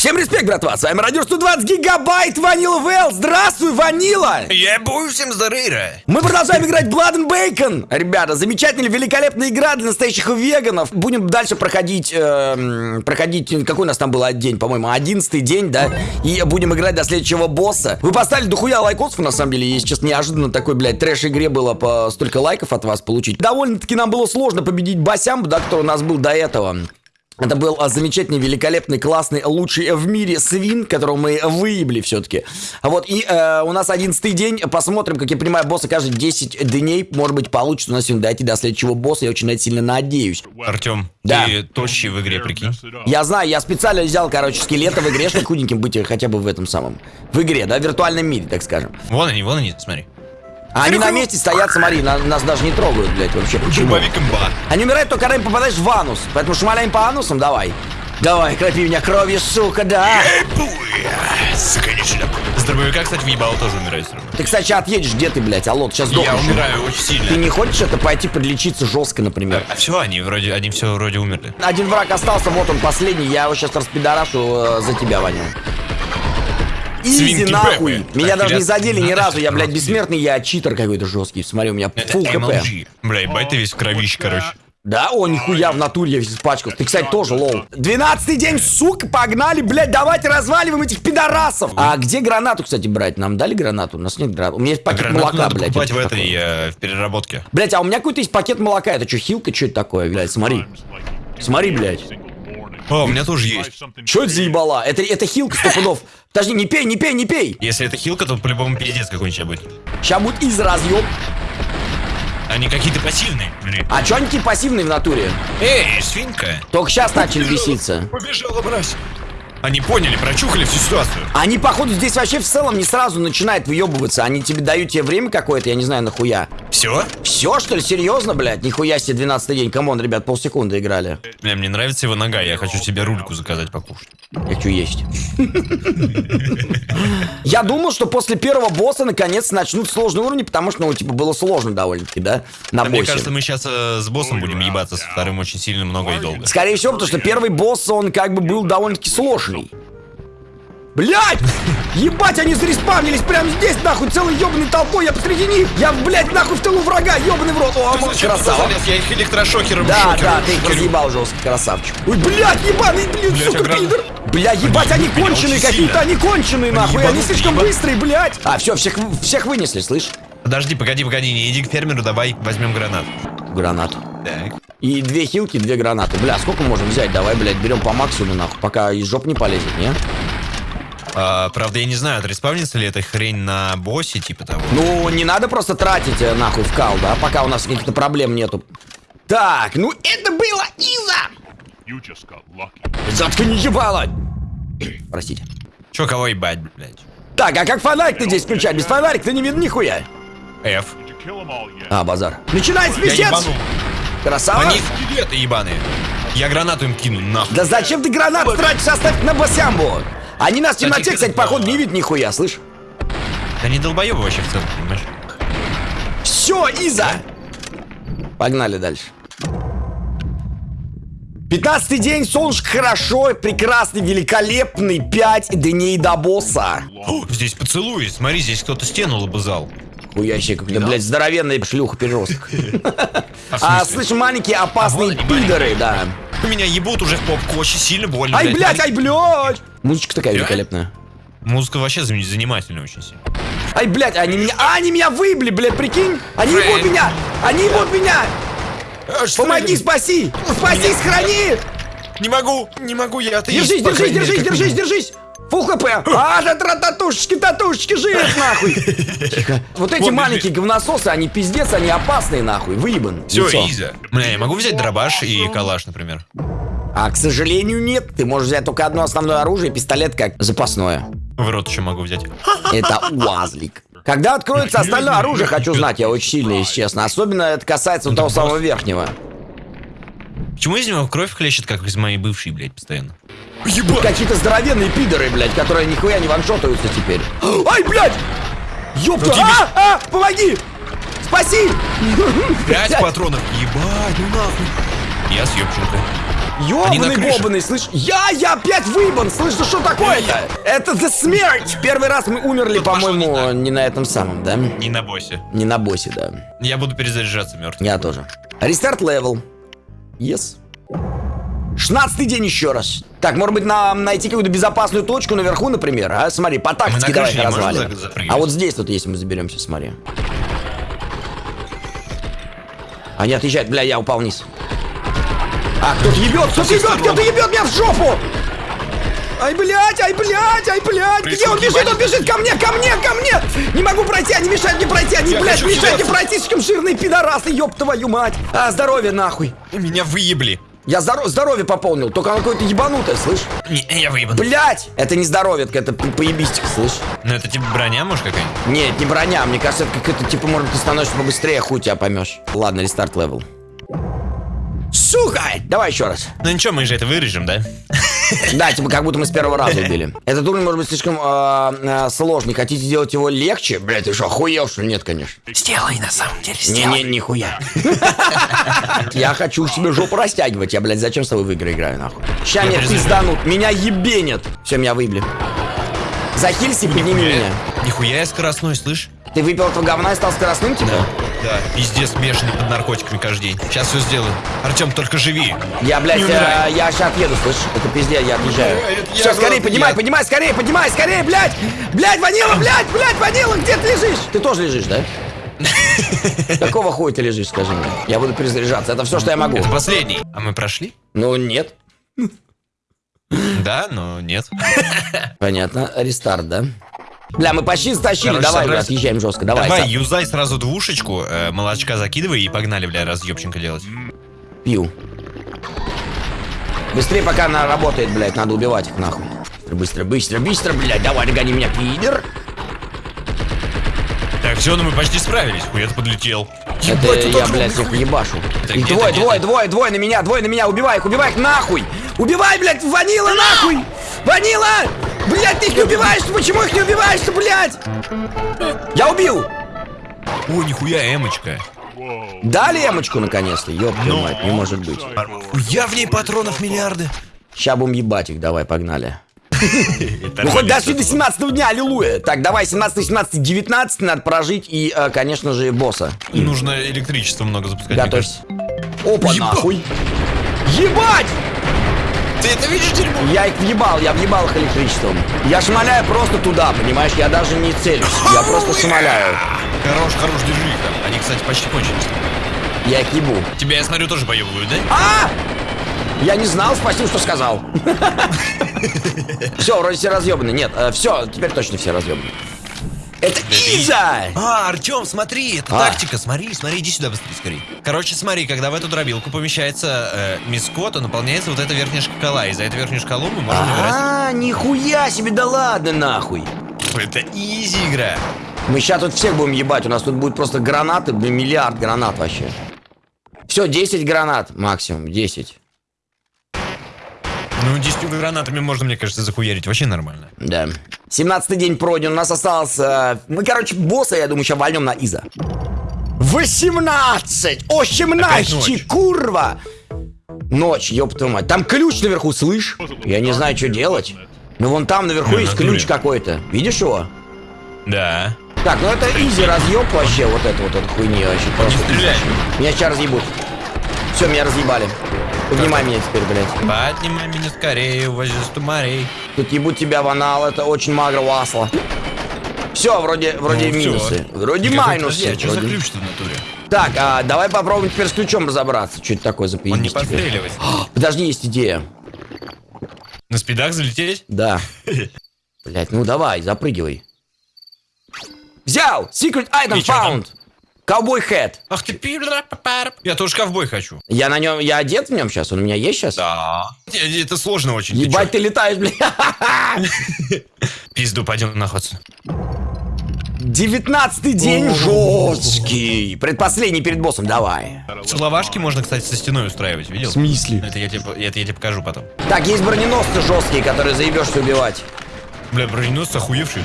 Всем респект, братва, с вами Радио 120 Гигабайт Ванила Вэл. Здравствуй, Ванила! Я буду всем здоровья. Мы продолжаем играть Blood and Bacon. Ребята, замечательная, великолепная игра для настоящих веганов. Будем дальше проходить, эм, проходить, какой у нас там был день, по-моему, одиннадцатый день, да? И будем играть до следующего босса. Вы поставили дохуя лайкосов, на самом деле, если честно, неожиданно такой, блядь, трэш-игре было по столько лайков от вас получить. Довольно-таки нам было сложно победить Басямбу, да, который у нас был до этого. Это был а, замечательный, великолепный, классный, лучший в мире свин, которого мы выебли все-таки. Вот, и э, у нас одиннадцатый день. Посмотрим, как я понимаю, босса каждые 10 дней, может быть, получится у нас сегодня дойти до следующего босса. Я очень на это сильно надеюсь. Артем, Да. ты тощий в игре, прикинь. Я знаю, я специально взял, короче, скелета в игре, чтобы худеньким быть хотя бы в этом самом. В игре, да, в виртуальном мире, так скажем. Вон они, вон они, смотри. А они на месте стоят, смотри, на- нас даже не трогают, блядь, вообще. Почему? Дубовик имба. Они умирают только когда им попадаешь в анус. Поэтому шмаляем по анусам, давай. Давай, кропи меня кровью, сука, да. Сука, не шлеп. С дробовика, кстати, въебало тоже умирает все равно. Ты, кстати, сейчас отъедешь, где ты, блядь? Алло, ты сейчас Я сдохнешь. умираю очень Ты сильно. не хочешь это пойти подлечиться жестко, например? А все, они вроде, они все вроде умерли. Один враг остался, вот он последний, я его сейчас распидорашу э, за тебя, Ваня. Изи Свинки нахуй! Меня даже не задели ни разу, я, блядь, бессмертный, я читер какой-то жесткий. Смотри, у меня фул хп. MLG. Бля, ебать ты весь в кровище, короче. Да, о, нихуя, в натуре я весь испачкал. Ты, кстати, тоже, лол. Двенадцатый день, сука, погнали, блядь, давайте разваливаем этих пидорасов. А где гранату, кстати, брать? Нам дали гранату? У нас нет гранаты. У меня есть А пакет гранату молока, надо блядь. покупать в это этой, э, в переработке. Блять, а у меня какой-то есть пакет молока. Это что, хилка? Что это такое, блядь? Смотри. Смотри, блядь. О, у меня тоже есть. Что это за ебала? Это, это хилка сто пудов. Подожди, не пей, не пей, не пей. Если это хилка, то по-любому пиздец какой-нибудь будет. Сейчас будет easy разъеб. Они какие-то пассивные, блин. А чё они такие пассивные в натуре? Эй, свинка. Только сейчас начали беситься. Побежала, брась. Они поняли, прочухали всю ситуацию. Они, походу, здесь вообще в целом не сразу начинают въебываться. Они тебе дают тебе время какое-то, я не знаю, нахуя. Все? Все, что ли? Серьезно, блядь? Нихуя себе 12 день. Come on, ребят, полсекунды играли. Бля, мне нравится его нога, я хочу себе рульку заказать покушать. Я хочу есть. Я думал, что после первого босса наконец начнут сложные уровни, потому что, ну, типа, было сложно довольно-таки, да? На А мне боссе. кажется, мы сейчас с боссом будем ебаться, со вторым очень сильно много и долго. Скорее всего, потому что первый босс, он как бы был довольно-таки сложный. Блять! Ебать, они зареспавнились прямо здесь, нахуй, целой ебаной толпой, я посреди них! Я, блядь, нахуй в тылу врага, ебаный в рот! О, Ты зачем красава! залез? Я их электрошокером Да, шокером да, ты их разъебал жестко, красавчик. Ой, блядь, ебаный, блин, Блядь, сука, оград- пидор. Бля, ебать, они конченые какие-то, они конченые, нахуй, они слишком ебан- быстрые, блядь. А, все, всех, всех вынесли, слышь? Подожди, погоди, погоди, не иди к фермеру, давай возьмем гранат. Гранату. Так. И две хилки, две гранаты. Бля, сколько можем взять? Давай, блядь, берем по максимуму, нахуй, пока из жоп не полезет, не? А, правда, я не знаю, отреспавнится ли эта хрень на боссе, типа того. Ну, не надо просто тратить э, нахуй в кал, да, пока у нас каких-то проблем нету. Так, ну это было Иза! Заткни ебало! Простите. Чё, кого ебать, блядь? Так, а как фонарик-то здесь включать? Без фонарика-то не видно нихуя. F. А, базар. Начинается Я пиздец! Красава! Они скелеты ебаные. Я гранату им кину, нахуй. Да зачем ты гранат тратишь, оставь на басямбу? Они нас в темноте, Кстати, кстати, походу не видят нихуя, слышь? Да не долбоебы вообще в целом, понимаешь? Все, Иза! Погнали дальше. Пятнадцатый день, солнышко хорошо, прекрасный, великолепный, пять дней до босса. О, здесь поцелуй, смотри, здесь кто-то стену лобызал. Хуящий какой-то, блядь, здоровенный шлюха переросток. А, А, слышь, маленькие опасные А они, пидоры, да. Меня ебут уже в попку, очень сильно больно. Ай, блядь, ай, блядь! Музычка такая великолепная. Музыка вообще занимательная очень сильно. Ай, блядь, они меня... А, они меня выебли, блядь, прикинь! Они ебут меня! Они ебут меня! Помоги, спаси! Спаси, сохрани! Не могу, не могу, я атеист. Держись, держись, держись, держись, держись! Фул хп! А, да татушечки, татушечки, жив, нахуй! Тихо. Вот эти маленькие говнососы, они пиздец, они опасные, нахуй, выебан. Все. Иза. Бля, я могу взять дробаш и калаш, например. А, к сожалению, нет. Ты можешь взять только одно основное оружие, пистолет как запасное. В рот еще могу взять. Это уазлик. Когда откроется остальное оружие, хочу знать, я очень сильно, если честно. Особенно это касается вот того самого верхнего. Почему из него кровь хлещет, как из моей бывшей, блядь, постоянно? Какие-то здоровенные пидоры, блядь, которые нихуя не ваншотаются теперь. Ай, блядь! Ёпта! Ну А, а, помоги! Спаси! Пять патронов. Ебать, ну нахуй. Я съебченко. Ёбаный бобаный, слышь, я, я опять выебан, слышь, ну что такое-то? Это the смерть! Первый раз мы умерли, по-моему, не не на этом самом, да? Не на боссе. Не на боссе, да. Я буду перезаряжаться мертв. Я тоже. Restart level. Yes. 16 день еще раз. Так, может быть, нам найти какую-то безопасную точку наверху, например, а? Смотри, по тактике на давай развалим. А вот здесь вот, если мы заберемся, смотри. Они отъезжают, бля, я упал вниз. А, кто-то ебет, кто-то ебет, кто-то ебет меня в жопу! Ай, блядь, ай, блядь, ай, блядь! Где он бежит, он бежит ко мне, ко мне, ко мне! Не могу пройти, они мешают мне пройти, они, Я блядь, мешают мне пройти, слишком жирные пидорасы, ёб твою мать! А, здоровье нахуй! Меня выебли. Я здоро- здоровье пополнил, только оно какое-то ебанутое, слышь? Не, я выебан. Блять! Это не здоровье, это по- поебистик, слышь? Ну это типа броня, может, какая-нибудь? Нет, не броня, мне кажется, это как это, типа, может, ты становишься побыстрее, хуй тебя поймешь. Ладно, restart level. Сука! Давай еще раз. Ну ничего, мы же это вырежем, да? Да, типа, как будто мы с первого раза убили. Этот уровень может быть слишком э, э, сложный. Хотите сделать его легче? Блять, ты что, охуел, что ли? Нет, конечно. Сделай на самом деле, Не-не, нихуя. Я хочу себе жопу растягивать. Я, блядь, зачем с тобой в игры играю, нахуй? Ща мне перезаряжаю. пизданут. Меня ебенят. Все, меня выебли. Захилься, подними меня. Нихуя я скоростной, слышь? Ты выпил этого говна и стал скоростным, типа? Да, пиздец бешеный под наркотиками каждый день. Сейчас все сделаю. Артем, только живи. Я, блядь, э, я сейчас отъеду, слышь? Это пиздец, я я Все, скорее, поднимай, я- поднимай, скорее, поднимай, скорее, блядь! Блядь, Ванила, блядь, блядь, Ванила, где ты лежишь? Ты тоже лежишь, да? Какого хуя ты лежишь, скажи мне? Я буду перезаряжаться, это все, что я могу. Это последний. А мы прошли? Ну, нет. Да, но нет. Понятно, рестарт, да? Бля, мы почти стащили, Короче, давай, бля, собрались. отъезжаем жестко, давай. Давай, Са- юзай сразу двушечку, э, молочка закидывай и погнали, бля, разъебченко делать. Пью. Быстрее, пока она работает, блядь, надо убивать их нахуй. Быстро, быстро, быстро, блядь, давай, догони меня, пидор. Так, все, ну мы почти справились. Хуя-то подлетел. Это Ебать, я, блядь, хуй. ебашу. Это И двое, двое, двое, двое на меня, двое на меня, убивай их, убивай их нахуй! Убивай, блядь, ванила нахуй! Ванила! Блядь, ты их не убиваешь, почему их не убиваешь-то, блядь? Я убил! О, нихуя, эмочка. Дали эмочку наконец-то, ёб твою Ну. мать, не может быть. Я в ней патронов миллиарды. Ща будем ебать их, давай, погнали. Ну хоть дошли до просто. 17 дня, аллилуйя. Так, давай, 17, 17, 19 надо прожить и, э, конечно же, босса. Нужно электричество много запускать. Готовься. Опа, нахуй. Ебать! Ты это видишь, дерьмо? Я их въебал, я въебал их электричеством. Я шмаляю просто туда, понимаешь? Я даже не целюсь. Я просто шмаляю. Хорош, хорош, держи их там. Они, кстати, почти кончились. Я их ебу. Тебя, я смотрю, тоже поебывают, да? А! Я не знал, спасибо, что сказал. Все, вроде все разъебаны. Нет, все, теперь точно все разъебаны. Это Иза! А, Артем, смотри, это А. тактика. Смотри, смотри, иди сюда быстрее, скорее. Короче, смотри, когда в эту дробилку помещается э, миско, то наполняется вот эта верхняя шкала. И за эту верхнюю шкалу мы можем играть. А, нихуя себе, да ладно нахуй. Это изи игра. Мы сейчас тут всех будем ебать, у нас тут будет просто гранаты, блин, миллиард гранат вообще. Все, 10 гранат максимум, 10. Ну, 10 гранатами можно, мне кажется, захуярить. Вообще нормально. Да. 17 день пройден, у нас осталось... э, мы, короче, босса, я думаю, сейчас вольнем на Иза. 18! О, Опять 17! ночь. Курва! Ночь, ёб твою мать. Там ключ наверху, слышь? Я не знаю, что делать. Ну, вон там наверху есть ключ какой-то. Видишь его? Да. Так, ну это изи разъеб вообще, вот это вот эта хуйня вообще. Просто. Меня сейчас разъебут. Все, меня разъебали. Поднимай меня теперь, блядь. Поднимай меня скорее, с тумарей. Тут ебут тебя в анал, это очень магро васло. Все, вроде, вроде Ну, минусы. Вроде Никакой- майнусы. Подожди, а вроде. ключ-то в натуре? Так, а давай попробуем теперь с ключом разобраться. Что это такое за Он не подстреливает. Подожди, есть идея. На спидах залететь? Да. Блять, ну давай, запрыгивай. Взял! Secret item found! Ковбой хэт. Ах ты. Я тоже ковбой хочу. Я на нем, я одет в нем сейчас? Он у меня есть сейчас? Да. Это сложно очень. ты Ебать, ты летаешь, блядь. Пизду, пойдем нахуй. Девятнадцатый день жесткий. Предпоследний перед боссом, давай. Целовашки можно, кстати, со стеной устраивать, видел? смысле? Это я тебе, это я тебе покажу потом. Так, есть броненосцы жесткие, которые заебешься убивать. Бля, броненосцы охуевшие.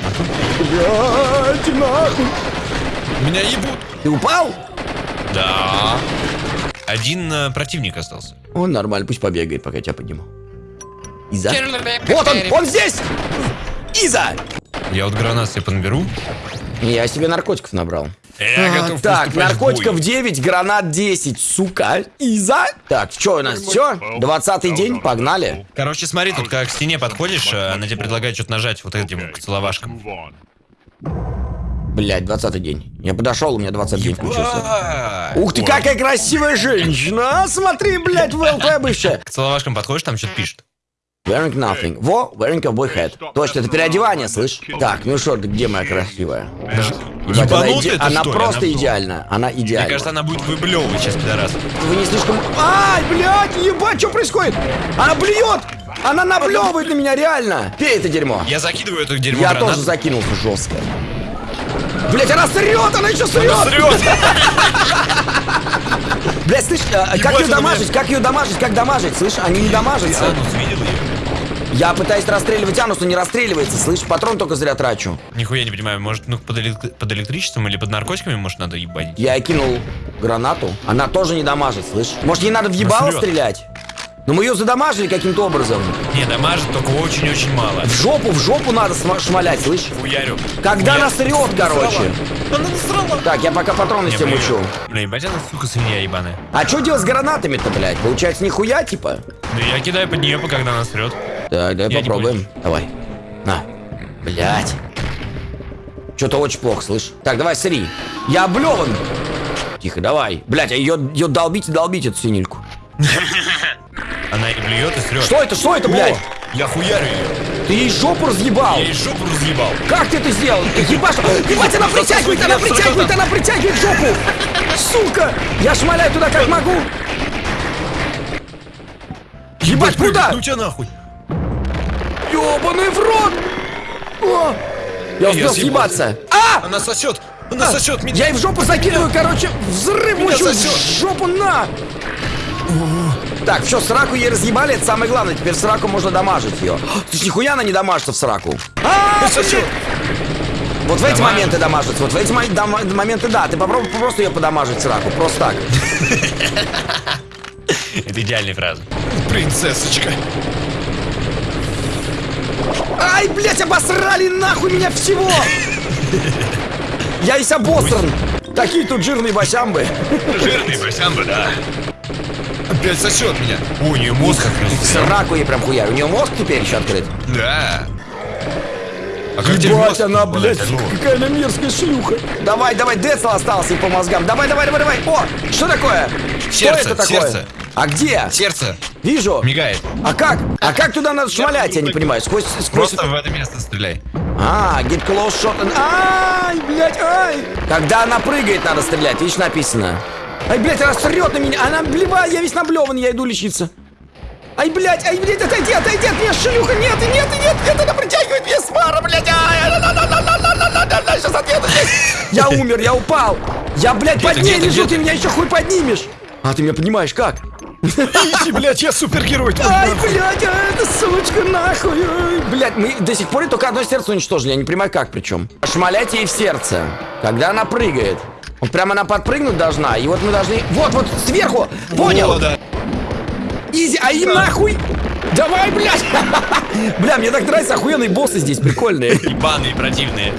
Блять, нахуй. Меня ебут. Ты упал? Да. Один э, противник остался. Он нормально, пусть побегает, пока я тебя подниму. Иза? Вот он, он здесь! Иза! Я вот гранат себе подберу. Я себе наркотиков набрал. Я А, готов так, наркотиков бой. 9, гранат 10, сука. Иза? Так, что у нас, все? 20 день, погнали. Короче, смотри, тут как к стене подходишь, э, она тебе предлагает что-то нажать вот этим on. Блять, 20 день. Я подошел, у меня 20 день включился. Ух ты, какая красивая женщина! А, смотри, блядь, ВЛП бывшая. К целовашкам подходишь, там что-то пишет. Wearing nothing. Во, wearing a boy hat. Точно, это переодевание, слышь? Так, ну что где моя красивая? Ебать, она, иде- ты, она просто Она- идеальна. Она Мне идеальна. кажется, она будет выблевывать сейчас, пидорас. Вы не слишком... Ай, блядь, ебать, что происходит? Она блюет! Она наблевывает на меня, реально! Пей это дерьмо. Я закидываю эту дерьмо Я гранат. тоже закинулся жестко. Блять, она срет, она еще срет! Срет! Блять, слышь, а, как Ебать, ее дамажить, как ее дамажить, как дамажить, слышь, они не дамажатся. Я пытаюсь расстреливать Анус, но не расстреливается, слышь, патрон только зря трачу. Нихуя не понимаю, может, ну под, элек- под электричеством или под наркотиками, может, надо ебать? Я кинул гранату, она тоже не дамажит, слышь. Может, ей надо в ебало стрелять? Но мы ее задамажили каким-то образом. Не, дамажит только очень-очень мало. В жопу, в жопу надо шмалять, слышь. Хуярю. Когда Хуярю. она срет, короче. Она насрала. Так, я пока патроны все мучу. Бля, ебать, она, сука, свинья ебаная. А что делать с гранатами-то, блядь? Получается, нихуя, типа? Ну, я кидаю под нее, когда она срет. Так, давай Я попробуем. Давай. На. Блять. Что-то очень плохо, слышь. Так, давай, сри. Я облеван. Тихо, давай. Блять, а ее, ее долбить и долбить, эту синильку. Она и блюет, и срет. Что это, что это, блядь? Я хуярю ее. Ты ей жопу разъебал. Я ей жопу разъебал. Как ты это сделал? Ебаш, ебать, она притягивает, она притягивает, она притягивает жопу. Сука. Я шмаляю туда, как могу. Ебать, куда? Ну тебя нахуй. Ёбаный в рот. О, Я успел съебаться. А! Она сосет. Она сосет меня. Я ей в жопу закидываю, короче, взрыв Меня сосет. жопу на! Так, все, сраку ей разъебали, это самое главное, теперь сраку можно дамажить ее. Ты ж нихуя она не дамажится в сраку. А. Вот в эти моменты дамажится, вот в эти моменты да, ты попробуй просто ее подамажить сраку, просто так. Это идеальная фраза. Принцессочка. Ай, блядь, обосрали нахуй меня всего! Я весь обосран. Такие тут жирные босямбы. Жирный босямба, да. Опять сосет меня. О, у нее мозг открылся. Сраку ей прям хуя. У нее мозг теперь еще открыт. Да. А как Ебать, мозг она, блядь, Ну, какая она мерзкая шлюха. Давай, давай, Децл остался и по мозгам. Давай, давай, давай, давай. О, что такое? Сердце, что это такое? сердце. А где? Сердце Вижу. мигает. А как? А как туда надо шмалять, я не понимаю. Сквозь, сквозь... Просто в это место стреляй. А, get close shot. and- Ай, блядь, ай. Когда она прыгает, надо стрелять. Видишь, написано. Ай, блядь, она срет на меня. Она, блеба, я весь наблеван, я иду лечиться. Ай, блядь, ай, блядь, отойди, отойди от меня, шлюха, нет, нет, нет, нет, она притягивает меня с пара, блядь, ай, сейчас отъеду. Я умер, я упал. Я, блядь, под ней лежу, ты меня еще хуй поднимешь. А ты меня понимаешь, как? Иди, блядь, я супергерой. Ай, блядь, а эта сучка нахуй. Ай, блядь, мы до сих пор только одно сердце уничтожили, я не понимаю как причем. Шмаляйте ей в сердце, когда она прыгает. Вот прямо она подпрыгнуть должна, и вот мы должны... Вот, вот, сверху, понял? О, да. Изи, а им нахуй! Давай, блядь! Бля, мне так нравятся охуенные боссы здесь, прикольные. Ебаные, противные.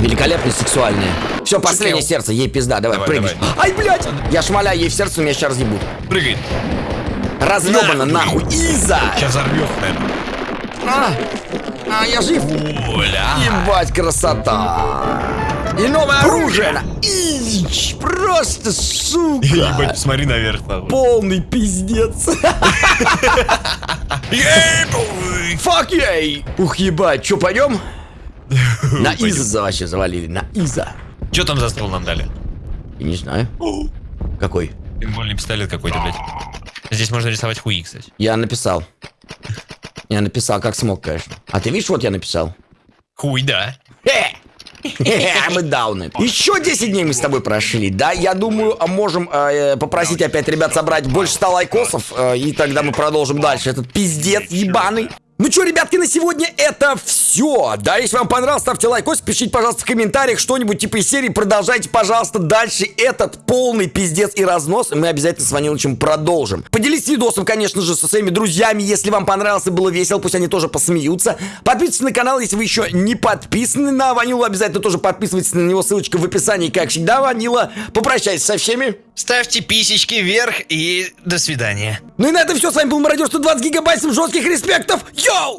Великолепные, сексуальные. Все, последнее сердце, ей пизда, давай, Давай, прыгнешь. Ай, блядь! Я шмаляю ей в сердце, меня сейчас разъебут. Прыгает. Разъебано, Нахуй. нахуй. Иза! Сейчас взорвет, наверное. А, а, я жив. Оля. Ебать, красота! И новое оружие! Ич, просто сука! Ебать, посмотри наверх. нахуй. Полный пиздец! Фак ей! Ух, ебать, чё, пойдем? На Иза за- вообще завалили, на Иза. Что там за стол нам дали? Я не знаю. Какой? Пинбольный пистолет какой-то, блядь. Здесь можно рисовать хуи, кстати. Я написал. Я написал, как смог, конечно. А ты видишь, вот я написал. Хуй, да. Хе! Мы дауны. Еще 10 дней мы с тобой прошли, да? Я думаю, а можем э, попросить опять ребят собрать больше 100 лайкосов, э, и тогда мы продолжим дальше. Этот пиздец ебаный. Ну что, ребятки, на сегодня это все. Да, если вам понравилось, ставьте лайкос, пишите, пожалуйста, в комментариях что-нибудь типа из серии. Продолжайте, пожалуйста, дальше этот полный пиздец и разнос. И мы обязательно с Ваниловичем продолжим. Поделитесь видосом, конечно же, со своими друзьями. Если вам понравилось и было весело, пусть они тоже посмеются. Подписывайтесь на канал, если вы еще не подписаны на Ванилу. Обязательно тоже подписывайтесь на него. Ссылочка в описании. Как всегда, Ванила. Попрощайся со всеми. Ставьте писечки вверх и до свидания. Ну и на этом все. С вами был Мародер 120 гигабайт. Жестких респектов. go!